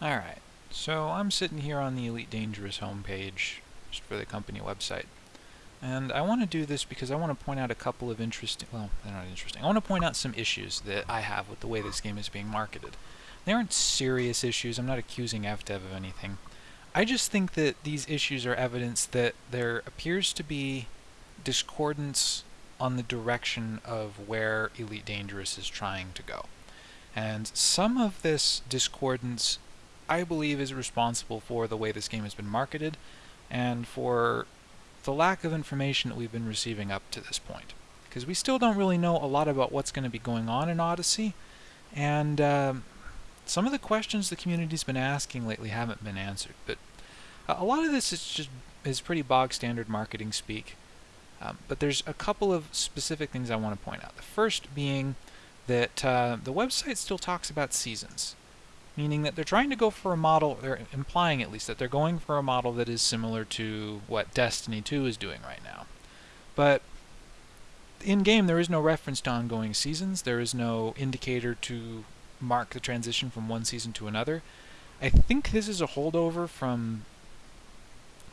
Alright, so I'm sitting here on the Elite Dangerous homepage just for the company website. And I want to do this because I want to point out a couple of interesting, well, they're not interesting. I want to point out some issues that I have with the way this game is being marketed. They aren't serious issues, I'm not accusing FDev of anything. I just think that these issues are evidence that there appears to be discordance on the direction of where Elite Dangerous is trying to go. And some of this discordance I believe is responsible for the way this game has been marketed and for the lack of information that we've been receiving up to this point. Because we still don't really know a lot about what's going to be going on in Odyssey, and um, some of the questions the community's been asking lately haven't been answered. But a lot of this is just is pretty bog standard marketing speak. Um, but there's a couple of specific things I want to point out. The first being that uh, the website still talks about seasons meaning that they're trying to go for a model, or implying at least that they're going for a model that is similar to what Destiny 2 is doing right now. But in game, there is no reference to ongoing seasons. There is no indicator to mark the transition from one season to another. I think this is a holdover from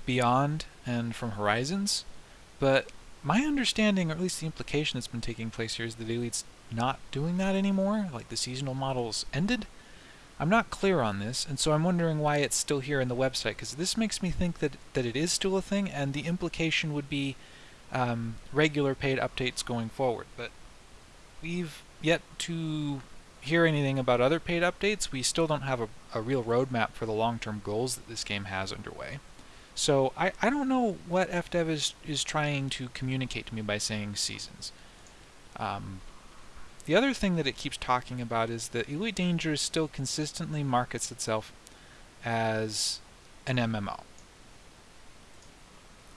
Beyond and from Horizons, but my understanding, or at least the implication that's been taking place here, is that the Elite's not doing that anymore. Like the seasonal models ended. I'm not clear on this, and so I'm wondering why it's still here in the website, because this makes me think that, that it is still a thing, and the implication would be um, regular paid updates going forward. But we've yet to hear anything about other paid updates. We still don't have a, a real roadmap for the long-term goals that this game has underway. So I, I don't know what FDev is, is trying to communicate to me by saying seasons. Um, the other thing that it keeps talking about is that Elite Dangerous still consistently markets itself as an MMO.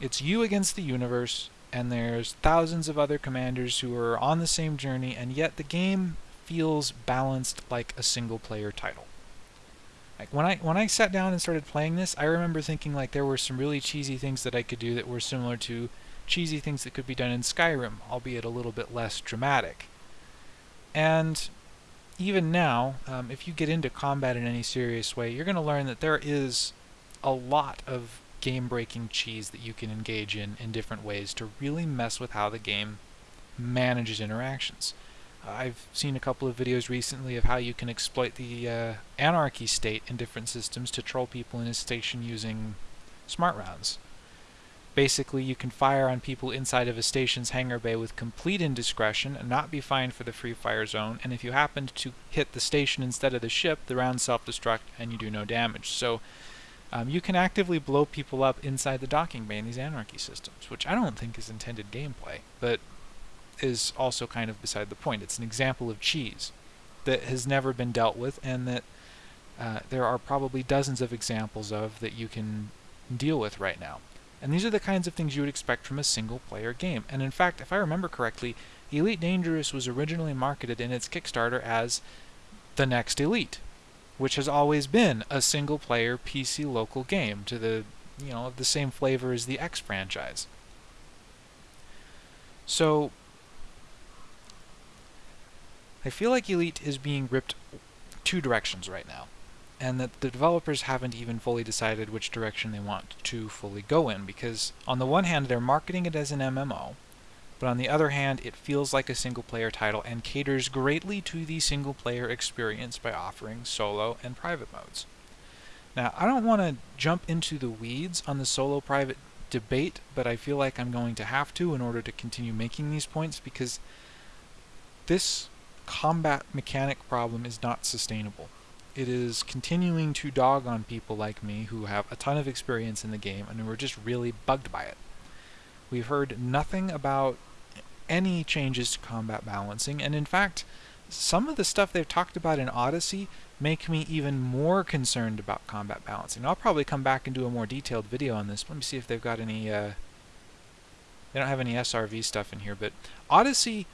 It's you against the universe, and there's thousands of other commanders who are on the same journey, and yet the game feels balanced like a single player title. Like when I when I sat down and started playing this, I remember thinking like there were some really cheesy things that I could do that were similar to cheesy things that could be done in Skyrim, albeit a little bit less dramatic. And even now, um, if you get into combat in any serious way, you're going to learn that there is a lot of game-breaking cheese that you can engage in in different ways to really mess with how the game manages interactions. I've seen a couple of videos recently of how you can exploit the uh, anarchy state in different systems to troll people in a station using smart rounds. Basically, you can fire on people inside of a station's hangar bay with complete indiscretion and not be fined for the free fire zone, and if you happen to hit the station instead of the ship, the rounds self-destruct and you do no damage. So um, you can actively blow people up inside the docking bay in these anarchy systems, which I don't think is intended gameplay, but is also kind of beside the point. It's an example of cheese that has never been dealt with and that uh, there are probably dozens of examples of that you can deal with right now. And these are the kinds of things you would expect from a single player game. And in fact, if I remember correctly, Elite Dangerous was originally marketed in its Kickstarter as the next Elite, which has always been a single player PC local game to the you know the same flavor as the X franchise. So I feel like Elite is being ripped two directions right now and that the developers haven't even fully decided which direction they want to fully go in because on the one hand they're marketing it as an MMO but on the other hand it feels like a single player title and caters greatly to the single player experience by offering solo and private modes. Now I don't want to jump into the weeds on the solo private debate but I feel like I'm going to have to in order to continue making these points because this combat mechanic problem is not sustainable it is continuing to dog on people like me who have a ton of experience in the game and who are just really bugged by it. We've heard nothing about any changes to combat balancing, and in fact, some of the stuff they've talked about in Odyssey make me even more concerned about combat balancing. I'll probably come back and do a more detailed video on this. Let me see if they've got any, uh, they don't have any SRV stuff in here, but Odyssey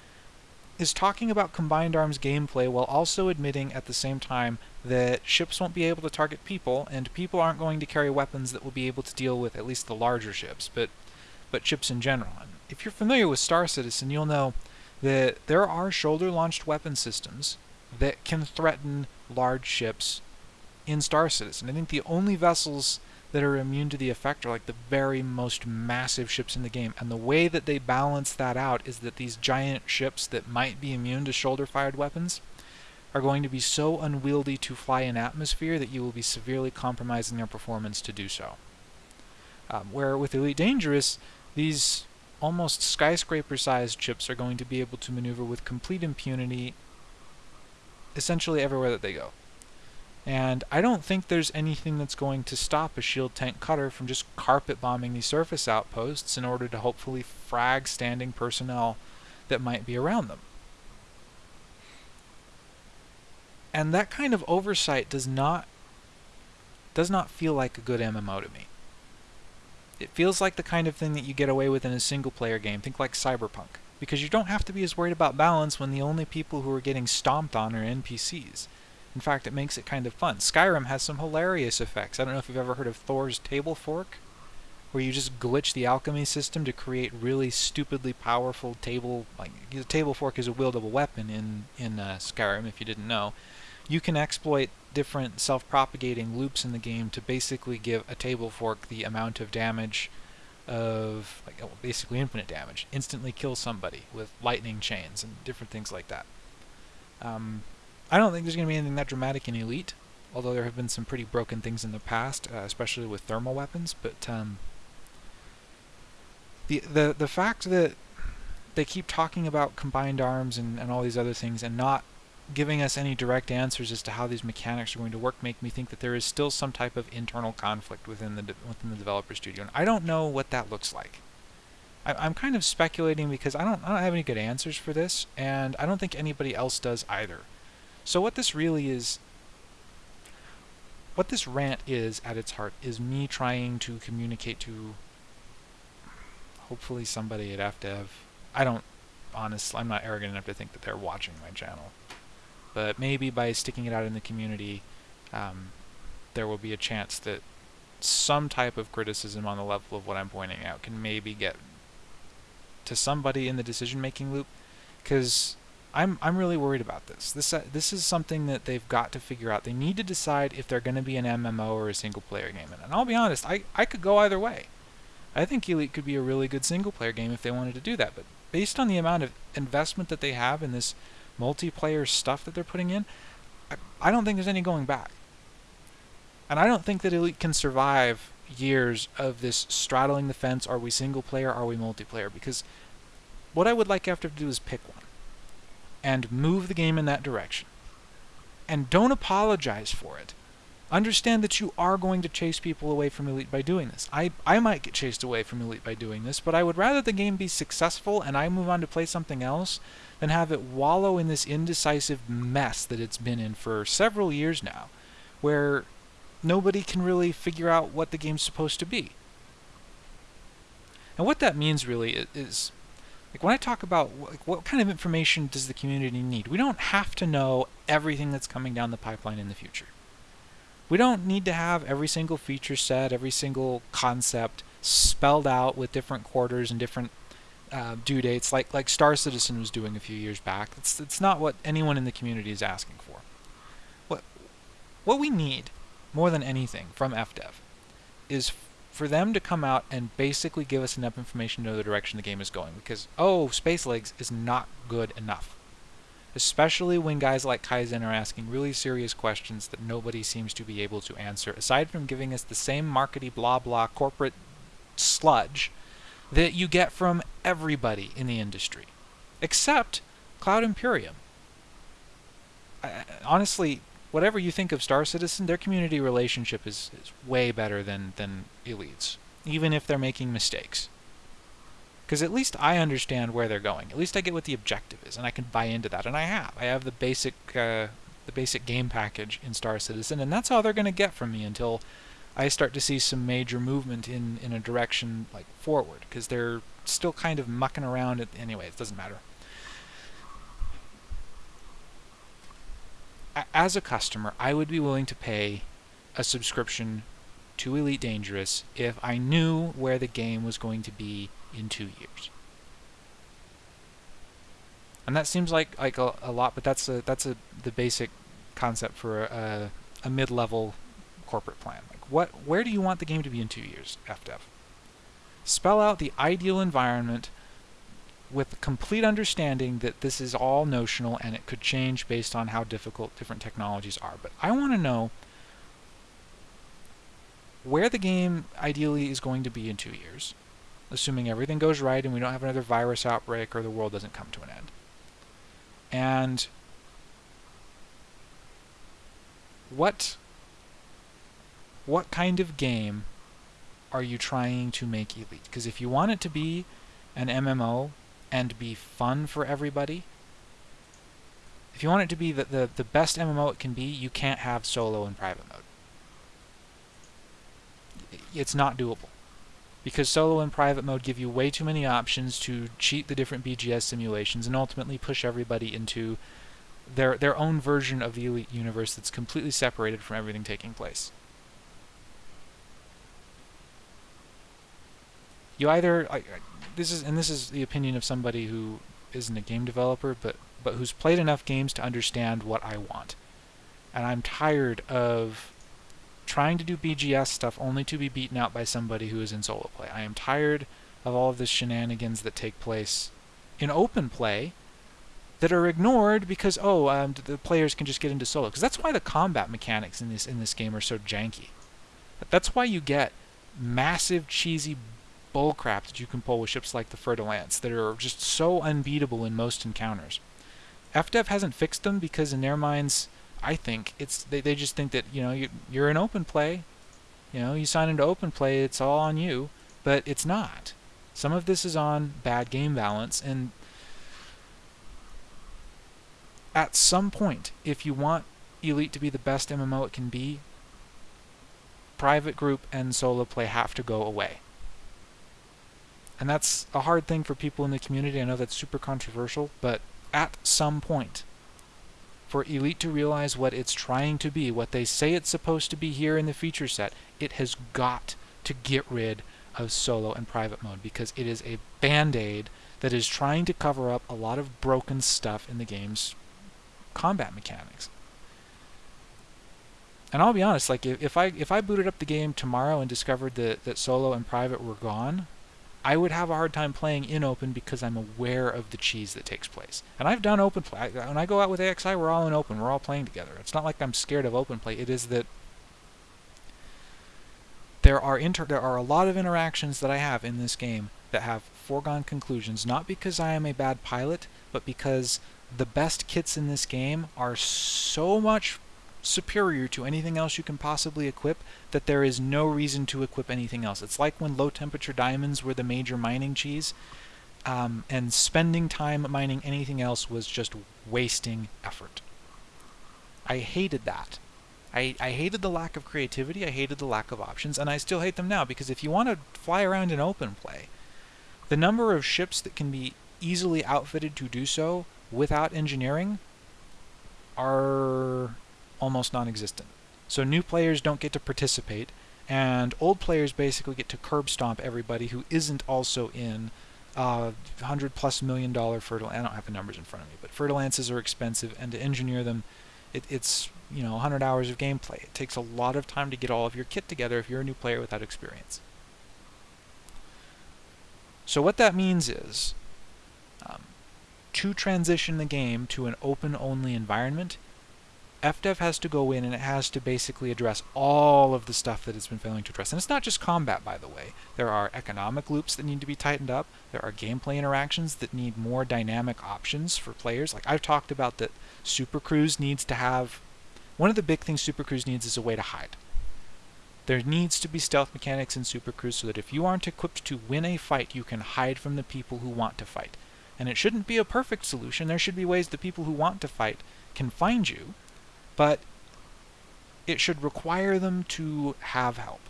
is talking about combined arms gameplay while also admitting at the same time that ships won't be able to target people, and people aren't going to carry weapons that will be able to deal with at least the larger ships, but but ships in general. And if you're familiar with Star Citizen, you'll know that there are shoulder-launched weapon systems that can threaten large ships in Star Citizen. I think the only vessels that are immune to the effect are like the very most massive ships in the game. And the way that they balance that out is that these giant ships that might be immune to shoulder fired weapons are going to be so unwieldy to fly in atmosphere that you will be severely compromising their performance to do so. Um, where with Elite Dangerous, these almost skyscraper sized ships are going to be able to maneuver with complete impunity essentially everywhere that they go. And I don't think there's anything that's going to stop a shield tank cutter from just carpet bombing these surface outposts in order to hopefully frag standing personnel that might be around them. And that kind of oversight does not does not feel like a good MMO to me. It feels like the kind of thing that you get away with in a single player game. Think like Cyberpunk. Because you don't have to be as worried about balance when the only people who are getting stomped on are NPCs. In fact, it makes it kind of fun. Skyrim has some hilarious effects. I don't know if you've ever heard of Thor's Table Fork, where you just glitch the alchemy system to create really stupidly powerful table. Like the table fork is a wieldable weapon in in uh, Skyrim. If you didn't know, you can exploit different self-propagating loops in the game to basically give a table fork the amount of damage of like well, basically infinite damage, instantly kill somebody with lightning chains and different things like that. Um, I don't think there's going to be anything that dramatic in Elite, although there have been some pretty broken things in the past, uh, especially with thermal weapons. But um, the the the fact that they keep talking about combined arms and, and all these other things and not giving us any direct answers as to how these mechanics are going to work make me think that there is still some type of internal conflict within the within the developer studio, and I don't know what that looks like. I, am kind of speculating because I don't I don't have any good answers for this, and I don't think anybody else does either. So what this really is, what this rant is at its heart, is me trying to communicate to hopefully somebody at FDev. I don't honestly, I'm not arrogant enough to think that they're watching my channel. But maybe by sticking it out in the community, um, there will be a chance that some type of criticism on the level of what I'm pointing out can maybe get to somebody in the decision-making loop, because I'm I'm really worried about this. This uh, this is something that they've got to figure out. They need to decide if they're going to be an MMO or a single-player game. And I'll be honest, I I could go either way. I think Elite could be a really good single-player game if they wanted to do that. But based on the amount of investment that they have in this multiplayer stuff that they're putting in, I, I don't think there's any going back. And I don't think that Elite can survive years of this straddling the fence. Are we single player? Are we multiplayer? Because what I would like after to do is pick one and move the game in that direction. And don't apologize for it. Understand that you are going to chase people away from Elite by doing this. I, I might get chased away from Elite by doing this, but I would rather the game be successful and I move on to play something else than have it wallow in this indecisive mess that it's been in for several years now, where nobody can really figure out what the game's supposed to be. And what that means really is like when I talk about like, what kind of information does the community need, we don't have to know everything that's coming down the pipeline in the future. We don't need to have every single feature set, every single concept spelled out with different quarters and different uh, due dates, like like Star Citizen was doing a few years back. It's it's not what anyone in the community is asking for. What what we need more than anything from FDev is for them to come out and basically give us enough information to know the direction the game is going. Because, oh, Space Legs is not good enough. Especially when guys like Kaizen are asking really serious questions that nobody seems to be able to answer, aside from giving us the same markety blah blah corporate sludge that you get from everybody in the industry. Except Cloud Imperium. I, honestly, whatever you think of Star Citizen, their community relationship is, is way better than, than Elite's, even if they're making mistakes. Because at least I understand where they're going. At least I get what the objective is, and I can buy into that, and I have. I have the basic, uh, the basic game package in Star Citizen, and that's all they're going to get from me until I start to see some major movement in, in a direction like forward, because they're still kind of mucking around. At, anyway, it doesn't matter. As a customer, I would be willing to pay a subscription to Elite Dangerous if I knew where the game was going to be in two years. And that seems like like a, a lot, but that's a that's a the basic concept for a, a mid-level corporate plan. Like what where do you want the game to be in 2 years, FDev? Spell out the ideal environment with complete understanding that this is all notional and it could change based on how difficult different technologies are. But I want to know where the game ideally is going to be in two years, assuming everything goes right and we don't have another virus outbreak or the world doesn't come to an end. And what what kind of game are you trying to make Elite? Because if you want it to be an MMO and be fun for everybody, if you want it to be the, the, the best MMO it can be, you can't have solo and private mode. It's not doable. Because solo and private mode give you way too many options to cheat the different BGS simulations and ultimately push everybody into their their own version of the Elite universe that's completely separated from everything taking place. You either this is and this is the opinion of somebody who isn't a game developer, but but who's played enough games to understand what I want. And I'm tired of trying to do BGS stuff only to be beaten out by somebody who is in solo play. I am tired of all of the shenanigans that take place in open play that are ignored because oh um, the players can just get into solo because that's why the combat mechanics in this in this game are so janky. That's why you get massive cheesy bullcrap that you can pull with ships like the Fer-de-Lance that are just so unbeatable in most encounters. FDev hasn't fixed them because in their minds, I think it's they, they just think that you know you, you're in open play, you know you sign into open play, it's all on you, but it's not. Some of this is on bad game balance, and at some point, if you want Elite to be the best MMO it can be, private group and solo play have to go away. And that's a hard thing for people in the community. I know that's super controversial, but at some point, for Elite to realize what it's trying to be, what they say it's supposed to be here in the feature set, it has got to get rid of solo and private mode because it is a band-aid that is trying to cover up a lot of broken stuff in the game's combat mechanics. And I'll be honest, like if, if I if I booted up the game tomorrow and discovered that, that solo and private were gone, I would have a hard time playing in open because I'm aware of the cheese that takes place. And I've done open play. When I go out with AXI, we're all in open. We're all playing together. It's not like I'm scared of open play. It is that there are inter there are a lot of interactions that I have in this game that have foregone conclusions, not because I am a bad pilot, but because the best kits in this game are so much superior to anything else you can possibly equip that there is no reason to equip anything else. It's like when low temperature diamonds were the major mining cheese, um, and spending time mining anything else was just wasting effort. I hated that. I, I hated the lack of creativity, I hated the lack of options, and I still hate them now because if you want to fly around in open play, the number of ships that can be easily outfitted to do so without engineering are almost non-existent. So new players don't get to participate, and old players basically get to curb stomp everybody who isn't also in uh, 100 plus million dollar fertile. I don't have the numbers in front of me, but Fer-de-Lances are expensive, and to engineer them, it, it's you know 100 hours of gameplay. It takes a lot of time to get all of your kit together if you're a new player without experience. So what that means is, um, to transition the game to an open-only environment, FDev has to go in and it has to basically address all of the stuff that it's been failing to address. And it's not just combat, by the way. There are economic loops that need to be tightened up. There are gameplay interactions that need more dynamic options for players. Like I've talked about that Super Cruise needs to have... One of the big things Super Cruise needs is a way to hide. There needs to be stealth mechanics in Super Cruise so that if you aren't equipped to win a fight, you can hide from the people who want to fight. And it shouldn't be a perfect solution. There should be ways that people who want to fight can find you but it should require them to have help.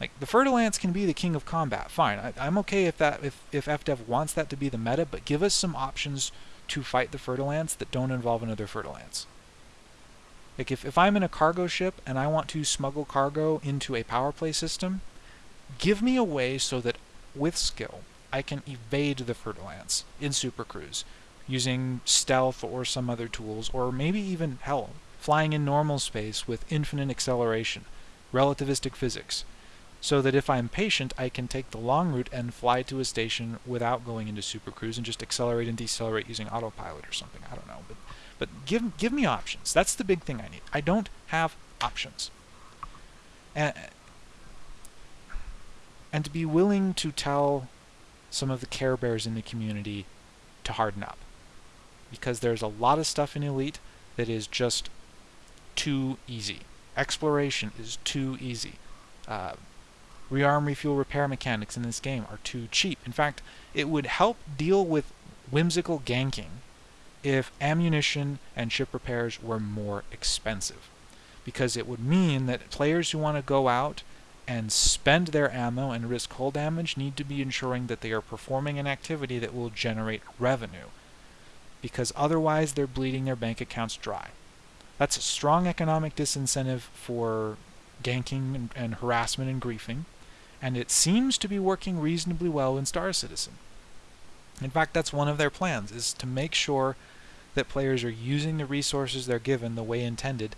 Like the Fer-de-Lance can be the king of combat, fine. I, am okay if that if if FDev wants that to be the meta, but give us some options to fight the Fer-de-Lance that don't involve another Fer-de-Lance. Like if, if I'm in a cargo ship and I want to smuggle cargo into a power play system, give me a way so that with skill I can evade the Fer-de-Lance in Super Cruise using stealth or some other tools, or maybe even hell, flying in normal space with infinite acceleration. relativistic physics, so that if I'm patient, I can take the long route and fly to a station without going into Super Cruise and just accelerate and decelerate using autopilot or something. I don't know, but but give give me options. That's the big thing I need. I don't have options. And and to be willing to tell some of the Care Bears in the community to harden up. Because there's a lot of stuff in Elite that is just too easy. Exploration is too easy. Uh, rearm, refuel, repair mechanics in this game are too cheap. In fact, it would help deal with whimsical ganking if ammunition and ship repairs were more expensive. Because it would mean that players who want to go out and spend their ammo and risk hull damage need to be ensuring that they are performing an activity that will generate revenue. Because otherwise they're bleeding their bank accounts dry. That's a strong economic disincentive for ganking and, and harassment and griefing and it seems to be working reasonably well in Star Citizen. In fact, that's one of their plans, is to make sure that players are using the resources they're given the way intended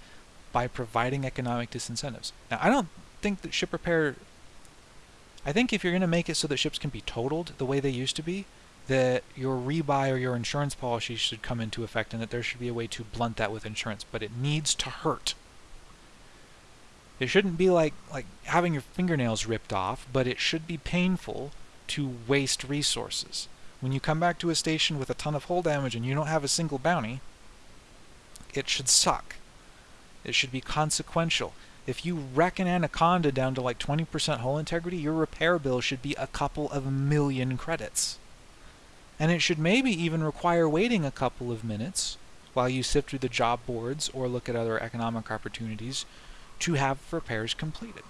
by providing economic disincentives. Now, I don't think that ship repair... I think if you're going to make it so that ships can be totaled the way they used to be, that your rebuy or your insurance policy should come into effect and that there should be a way to blunt that with insurance, but it needs to hurt. It shouldn't be like, like having your fingernails ripped off, but it should be painful to waste resources. When you come back to a station with a ton of hull damage and you don't have a single bounty, it should suck. It should be consequential. If you wreck an Anaconda down to like 20% hull integrity, your repair bill should be a couple of million credits. And it should maybe even require waiting a couple of minutes while you sift through the job boards or look at other economic opportunities to have repairs completed.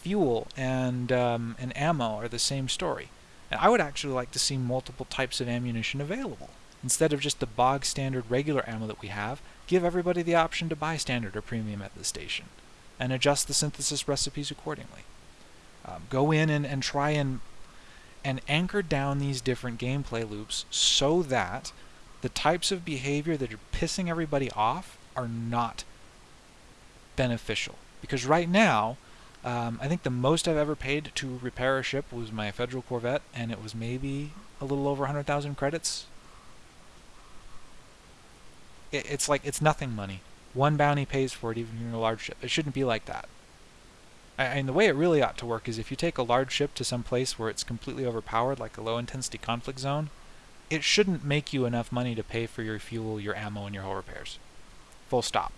Fuel and, um, and ammo are the same story. And I would actually like to see multiple types of ammunition available. Instead of just the bog standard regular ammo that we have, give everybody the option to buy standard or premium at the station, and adjust the synthesis recipes accordingly. Um, go in and, and try and and anchor down these different gameplay loops so that the types of behavior that are pissing everybody off are not beneficial. Because right now, um, I think the most I've ever paid to repair a ship was my Federal Corvette, and it was maybe a little over 100,000 credits. It, it's like, it's nothing money. One bounty pays for it, even in a large ship. It shouldn't be like that. And the way it really ought to work is if you take a large ship to some place where it's completely overpowered, like a low-intensity conflict zone, it shouldn't make you enough money to pay for your fuel, your ammo, and your hull repairs. Full stop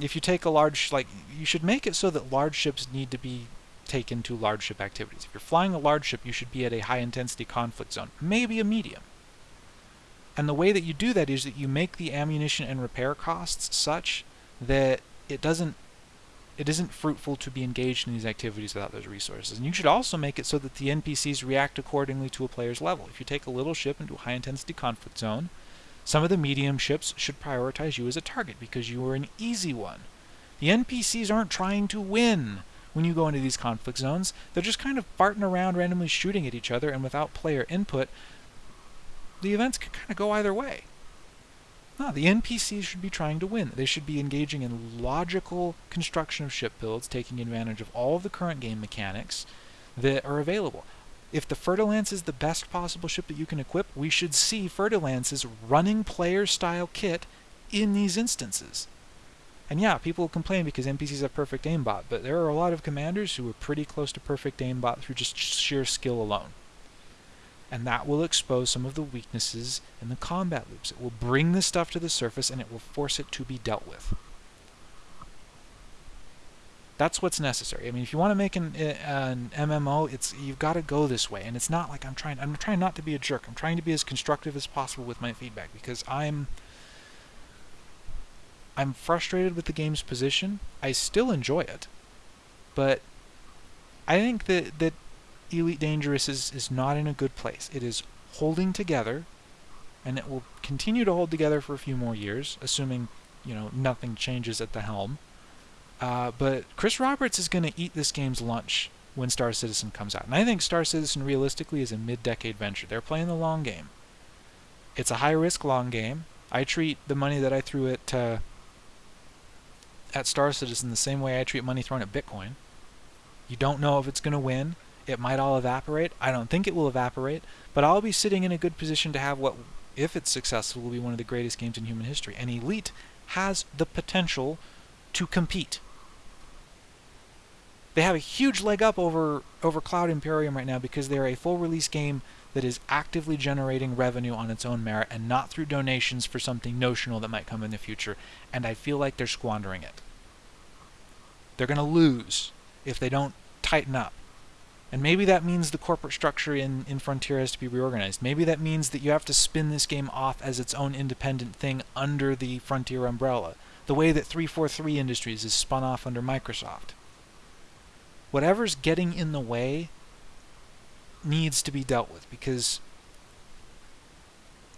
if you take a large, like, you should make it so that large ships need to be taken to large ship activities. If you're flying a large ship, you should be at a high intensity conflict zone, maybe a medium. And the way that you do that is that you make the ammunition and repair costs such that it doesn't it isn't fruitful to be engaged in these activities without those resources. And you should also make it so that the NPCs react accordingly to a player's level. If you take a little ship into a high intensity conflict zone, some of the medium ships should prioritize you as a target because you are an easy one. The NPCs aren't trying to win when you go into these conflict zones. They're just kind of farting around randomly shooting at each other and without player input, the events can kind of go either way. No, the NPCs should be trying to win. They should be engaging in logical construction of ship builds, taking advantage of all of the current game mechanics that are available if the Fer-de-Lance is the best possible ship that you can equip, we should see Fer-de-Lance's running player-style kit in these instances. And yeah, people complain because NPCs have perfect aimbot, but there are a lot of commanders who are pretty close to perfect aimbot through just sheer skill alone. And that will expose some of the weaknesses in the combat loops. It will bring this stuff to the surface and it will force it to be dealt with. That's what's necessary. I mean, if you want to make an, eh, an MMO, it's you've got to go this way. And it's not like I'm trying. I'm trying not to be a jerk. I'm trying to be as constructive as possible with my feedback because I'm I'm frustrated with the game's position. I still enjoy it, but I think that that Elite Dangerous is is not in a good place. It is holding together, and it will continue to hold together for a few more years, assuming you know nothing changes at the helm. Uh, but Chris Roberts is going to eat this game's lunch when Star Citizen comes out. And I think Star Citizen realistically is a mid-decade venture. They're playing the long game. It's a high-risk long game. I treat the money that I threw at uh, at Star Citizen the same way I treat money thrown at Bitcoin. You don't know if it's going to win. It might all evaporate. I don't think it will evaporate, but I'll be sitting in a good position to have what, if it's successful, will be one of the greatest games in human history. And Elite has the potential to compete. They have a huge leg up over over Cloud Imperium right now because they're a full release game that is actively generating revenue on its own merit and not through donations for something notional that might come in the future. And I feel like they're squandering it. They're going to lose if they don't tighten up. And maybe that means the corporate structure in, in Frontier has to be reorganized. Maybe that means that you have to spin this game off as its own independent thing under the Frontier umbrella, the way that 343 Industries is spun off under Microsoft. Whatever's getting in the way needs to be dealt with because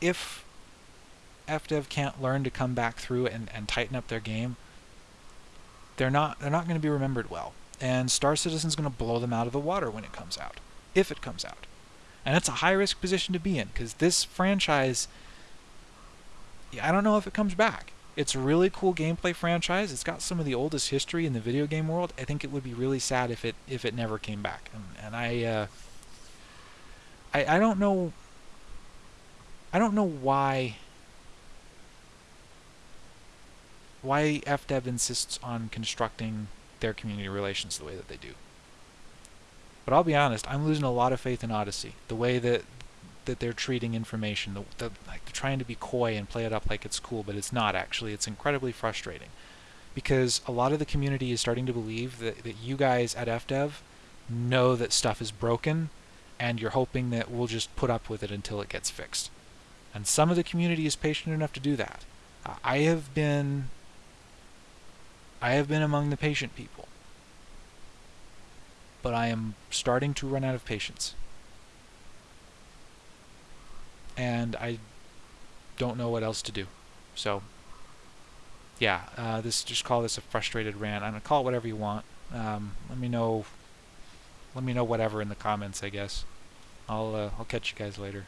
if FDev can't learn to come back through and, and tighten up their game, they're not they're not going to be remembered well. And Star Citizen's going to blow them out of the water when it comes out, if it comes out. And it's a high risk position to be in because this franchise I don't know if it comes back. It's a really cool gameplay franchise. It's got some of the oldest history in the video game world. I think it would be really sad if it if it never came back. And, and I uh, I, I don't know I don't know why why FDev insists on constructing their community relations the way that they do. But I'll be honest, I'm losing a lot of faith in Odyssey. The way that that they're treating information, the, the, like they're trying to be coy and play it up like it's cool, but it's not actually. It's incredibly frustrating because a lot of the community is starting to believe that, that you guys at FDev know that stuff is broken and you're hoping that we'll just put up with it until it gets fixed. And some of the community is patient enough to do that. I have been I have been among the patient people. But I am starting to run out of patience. And I don't know what else to do. So yeah, uh, this just call this a frustrated rant. I'm gonna call it whatever you want. Um, let me know let me know whatever in the comments, I guess. I'll uh, I'll catch you guys later.